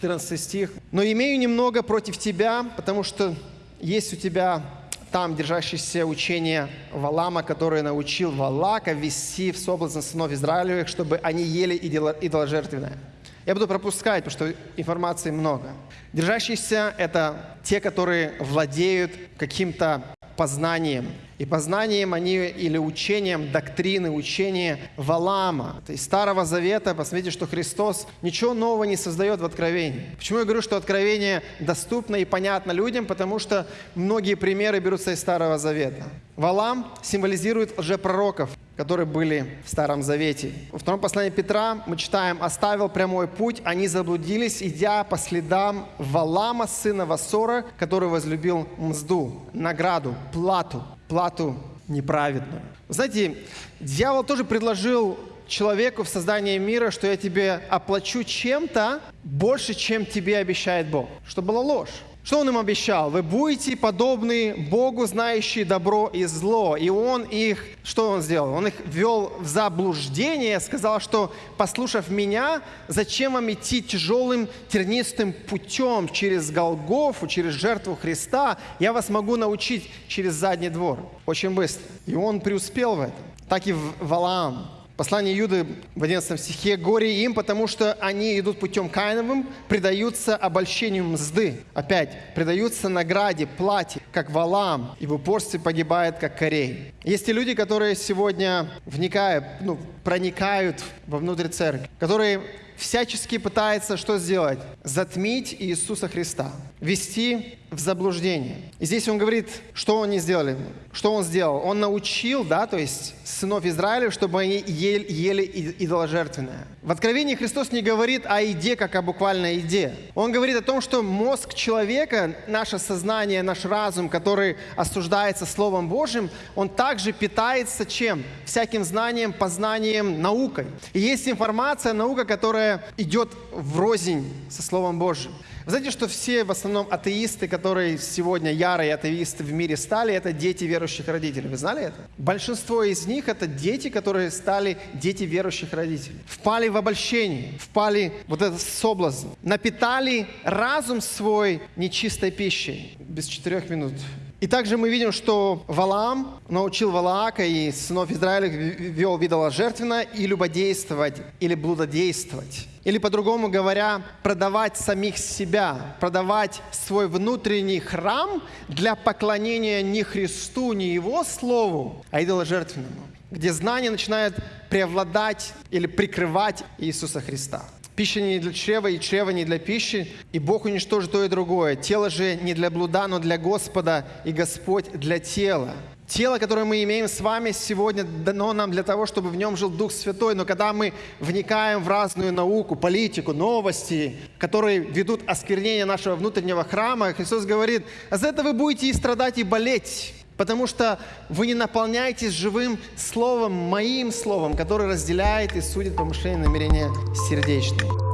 14 стих. «Но имею немного против тебя, потому что есть у тебя там держащееся учение Валама, который научил Валака вести в соблазн сынов Израилевых, чтобы они ели идоложертвенное». Я буду пропускать, потому что информации много. Держащиеся – это те, которые владеют каким-то познанием. И познанием они или учением доктрины, учения Валама, есть Старого Завета. Посмотрите, что Христос ничего нового не создает в Откровении. Почему я говорю, что Откровение доступно и понятно людям? Потому что многие примеры берутся из Старого Завета. Валам символизирует лжепророков, которые были в Старом Завете. Во втором послании Петра мы читаем «Оставил прямой путь, они заблудились, идя по следам Валама, сына Васора, который возлюбил мзду, награду, плату, плату неправедную». знаете, дьявол тоже предложил человеку в создании мира, что я тебе оплачу чем-то больше, чем тебе обещает Бог. Что была ложь. Что он им обещал? Вы будете подобны Богу, знающие добро и зло. И он их, что он сделал? Он их ввел в заблуждение, сказал, что, послушав меня, зачем вам идти тяжелым тернистым путем через Голгофу, через жертву Христа? Я вас могу научить через задний двор. Очень быстро. И он преуспел в этом. Так и в Валаам. Послание Юды в 11 стихе «Горе им, потому что они идут путем Каиновым, предаются обольщению мзды». Опять, предаются награде, плате, как валам, и в упорстве погибает, как корей. Есть и люди, которые сегодня вникают, ну, проникают вовнутрь церкви, которые всячески пытаются что сделать? Затмить Иисуса Христа, вести в заблуждение. И здесь он говорит, что они сделали, что он сделал. Он научил, да, то есть сынов Израиля, чтобы они ели, ели идоложертвенное. В Откровении Христос не говорит о еде, как о буквальной еде. Он говорит о том, что мозг человека, наше сознание, наш разум, который осуждается Словом Божьим, он также питается чем? Всяким знанием, познанием, наукой. И есть информация, наука, которая идет в рознь со Словом Божьим. Вы знаете, что все в основном атеисты, которые сегодня ярые атеисты в мире стали, это дети верующих родителей. Вы знали это? Большинство из них это дети, которые стали дети верующих родителей. Впали в обольщение, впали вот этот соблазн, напитали разум свой нечистой пищей. Без четырех минут и также мы видим, что Валаам научил Валаака и сынов Израиля вел жертвенно и любодействовать или блудодействовать. Или по-другому говоря, продавать самих себя, продавать свой внутренний храм для поклонения не Христу, не Его Слову, а идоложертвенному, где знание начинает преобладать или прикрывать Иисуса Христа. Пища не для чрева, и чрева не для пищи, и Бог уничтожит то и другое. Тело же не для блуда, но для Господа, и Господь для тела. Тело, которое мы имеем с вами сегодня, дано нам для того, чтобы в нем жил Дух Святой. Но когда мы вникаем в разную науку, политику, новости, которые ведут осквернение нашего внутреннего храма, Христос говорит, а за это вы будете и страдать, и болеть потому что вы не наполняетесь живым словом, моим словом, которое разделяет и судит помышления и намерения сердечные.